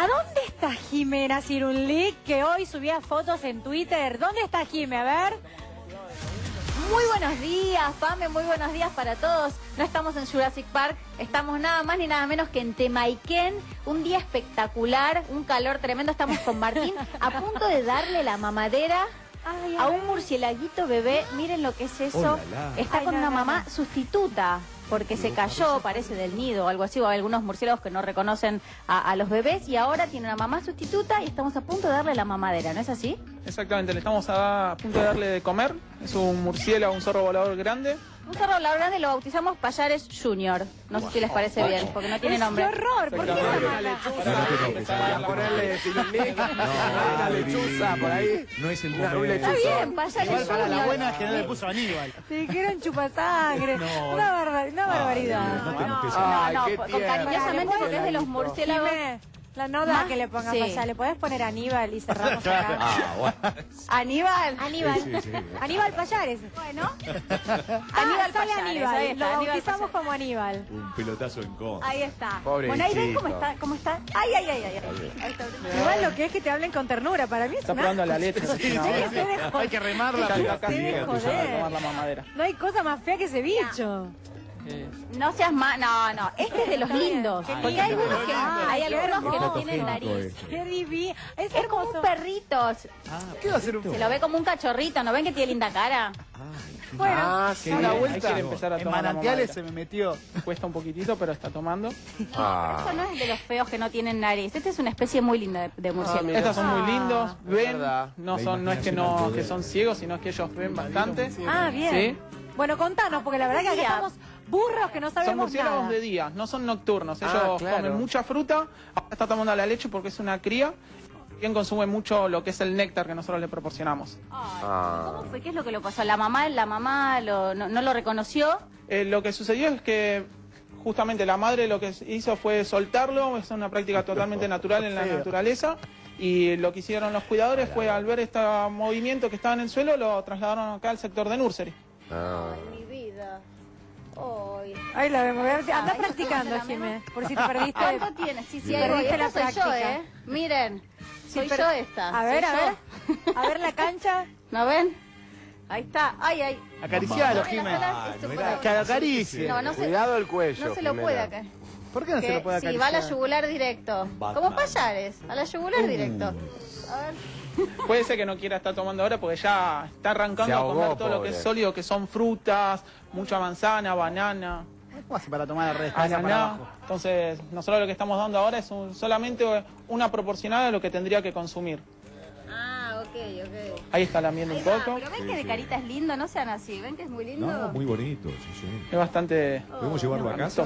¿A dónde está Jimena Cirunlic que hoy subía fotos en Twitter? ¿Dónde está Jime? A ver. Muy buenos días, Pame, muy buenos días para todos. No estamos en Jurassic Park, estamos nada más ni nada menos que en Temaiken. Un día espectacular, un calor tremendo. Estamos con Martín a punto de darle la mamadera Ay, a a un murcielaguito bebé. Miren lo que es eso. Oh, la, la. Está Ay, con no, una no, mamá no. sustituta. Porque se cayó, parece del nido o algo así, o hay algunos murciélagos que no reconocen a, a los bebés y ahora tiene una mamá sustituta y estamos a punto de darle la mamadera, ¿no es así? Exactamente, le estamos a, a punto de darle de comer. Es un murciélago, un zorro volador grande. Un zorro la grande lo bautizamos Payares Junior. No sé si les parece bien, porque no tiene ¡Qué nombre. horror! ¿Por qué esa mala? Para ponerle una lechuza por ahí. No es el momento. Está bien, Payares para la Junior. buena que no le puso Aníbal. Te dijeron chupasangre. una, barba- una barbaridad. No No, qué con tierno. cariñosamente porque es de los murciélagos. La nota Más- que le pongas sí. para allá. ¿Le podés poner Aníbal y cerramos acá? Ah, bueno. Aníbal. Aníbal. Sí, sí, sí. Aníbal Payares. Bueno. Aníbal Aníbal sale Payares, Aníbal. ahí Lo está, bautizamos como Aníbal. Un pelotazo en contra. Ahí está. Pobrecito. Bueno, ahí ven cómo está, cómo está. Ay, ay, ay, ay. ay. Ahí está. Igual lo que es que te hablen con ternura. Para mí es Está una... probando la leche. Hay que remarla. Está- pero- está casi Sí, llega tu joder. a tomar la mamadera. No hay cosa más fea que ese bicho. No seas más. No, no. Este es de los lindos. Porque hay algunos que, Ay, hay algunos que no tienen nariz. este. Qué divino. Es Es como un perrito. ¿Qué va a hacer un Se lo ve como un cachorrito. ¿No ven que tiene linda cara? Bueno, Ah, que una vuelta. empezar a En tomar manantiales se me metió. Cuesta un poquitito, pero está tomando. Ah. Esto no es de los feos que no tienen nariz. Esta es una especie muy linda de, de murciélago. mira. Estos son Ah, muy lindos, ven, no son, no es que no, que son ciegos, sino que ellos ven bastante. Ah, bien. Sí. Bueno, contanos, porque la verdad que Día. estamos burros que no Son sabemos murciélagos nada. de día, no son nocturnos. Ellos Ah, claro. comen mucha fruta, ahora está tomando la leche porque es una cría. Bien consume mucho lo que es el néctar que nosotros le proporcionamos. Ay, Ah. ¿Cómo fue? ¿Qué es lo que lo pasó? La mamá, la mamá lo- no, no lo reconoció. Eh, lo que sucedió es que justamente la madre lo que hizo fue soltarlo, es una práctica totalmente natural en la naturaleza. Y lo que hicieron los cuidadores fue al ver este movimiento que estaba en el suelo, lo trasladaron acá al sector de nursery. Ah. Mi vida. Ay. Ahí la vemos. Anda Ay, practicando, ¿cómo se la Jimé, por si te perdiste. ¿Cuánto tiene? Sí, sí. Perdiste la soy yo, práctica. ¿eh? Miren, Sí, soy pero- yo esta. A ver, a ver. yo. A ver la cancha. ¿No ven? Ahí está. Ay, ay. Acaricialo, Ay, no era- Que acaricie. No, no se, Cuidado el cuello. no se lo Jimena. puede acá. ¿Por qué no se lo puede Sí, acariciar? va a la yugular directo. Batman. Como payares, a la yugular directo. Uh. A ver. Puede ser que no quiera estar tomando ahora porque ya está arrancando a comer todo lo que es sólido, que son frutas, mucha manzana, banana, ¿Cómo hace para tomar el resto? Cabeza para abajo. Entonces, nosotros lo que estamos dando ahora es un- solamente una proporcional de lo que tendría que consumir. Ah, ok, ok. Ahí está lamiendo un Ahí va, poco. pero ven que de carita es lindo, no sean así. ¿Ven que es muy lindo? No, muy bonito, sí, sí. Es bastante ¿Podemos llevarlo a casa?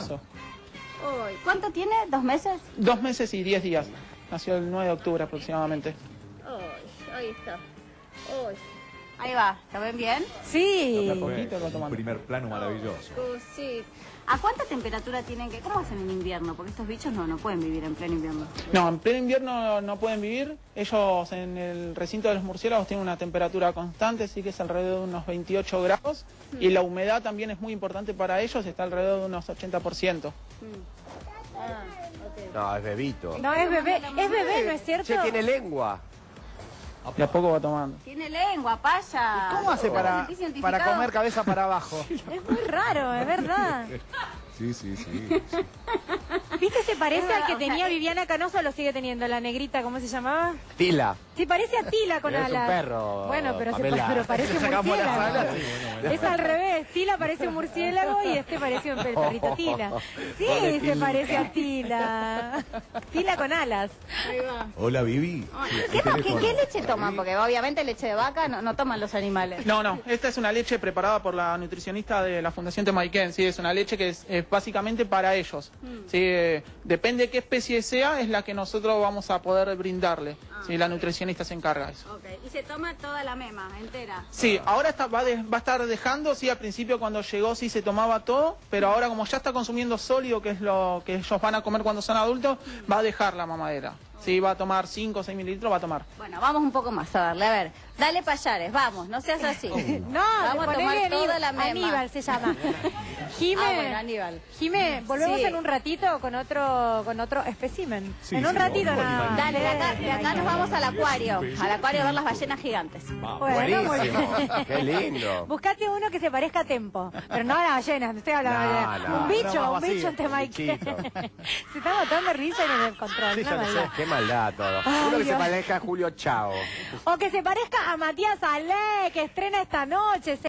¿Cuánto tiene? ¿Dos meses? Dos meses y diez días. Nació el 9 de octubre aproximadamente. Ahí está. Uy. Ahí va, ¿lo ven bien? Sí. Poquito lo va Un tomando. primer plano maravilloso. Uh, sí. ¿A cuánta temperatura tienen que...? ¿Cómo hacen en invierno? Porque estos bichos no, no pueden vivir en pleno invierno. No, en pleno invierno no pueden vivir. Ellos en el recinto de los murciélagos tienen una temperatura constante, sí que es alrededor de unos 28 grados. Y la humedad también es muy importante para ellos, está alrededor de unos 80%. Ah, No, es bebito. No, es bebé. Es bebé, ¿no es cierto? Che, tiene lengua. De a poco va tomando. Tiene lengua, paya. ¿Cómo hace para, para comer cabeza para abajo? Es muy raro, es verdad. Sí, sí, sí. ¿Viste? Se parece Es al que tenía sea, Viviana Canoso, lo sigue teniendo, la negrita, ¿cómo se llamaba? Tila. Sí, parece a Tila con Es un alas. perro, Bueno, pero, se, pero parece un murciélago. Es al revés. Tila parece un murciélago y este parece un perrito Tila. Sí, se parece a Tila. Tila con alas. Ahí va. Hola, Vivi. ¿Qué, ¿qué qué- teléfono? qué leche toman? Porque obviamente leche de vaca no, no toman los animales. No, no, esta es una leche preparada por la nutricionista de la Fundación Temaiken, sí, es una leche que es, es básicamente para ellos. Sí, eh, depende qué especie sea, es la que nosotros vamos a poder brindarle. Sí, la nutricionista se encarga de eso. Ok, y se toma toda la mema, entera. Sí, ahora está, va, de- va a estar dejando, sí, al principio cuando llegó sí se tomaba todo, pero ahora como ya está consumiendo sólido, que es lo que ellos van a comer cuando son adultos, va a dejar la mamadera. Sí, va a tomar 5 o 6 mililitros, va a tomar. Bueno, vamos un poco más a darle. A ver, dale payares, vamos, no seas así. No, vamos a tomar toda la mema. Aníbal se llama. Jime, Ah, bueno, Aníbal. Jime, volvemos Sí. en un ratito con otro con otro espécimen. Sí, en un sí, ratito. Dale, de acá, de acá nos vamos al acuario. Al acuario a ver las ballenas gigantes. Bueno, Buenísimo. Qué lindo. Buscate uno que se parezca a Tempo, pero no a la ballena, no estoy hablando No, de no, un no, bicho, un bicho vacío, Temaiken. bichito. se está botando risa en el control, Sí, ya lo sé. maldad. Qué maldad todo. Ay, Uno que se parezca a Julio Chao. O que se parezca a Matías Ale, que estrena esta noche.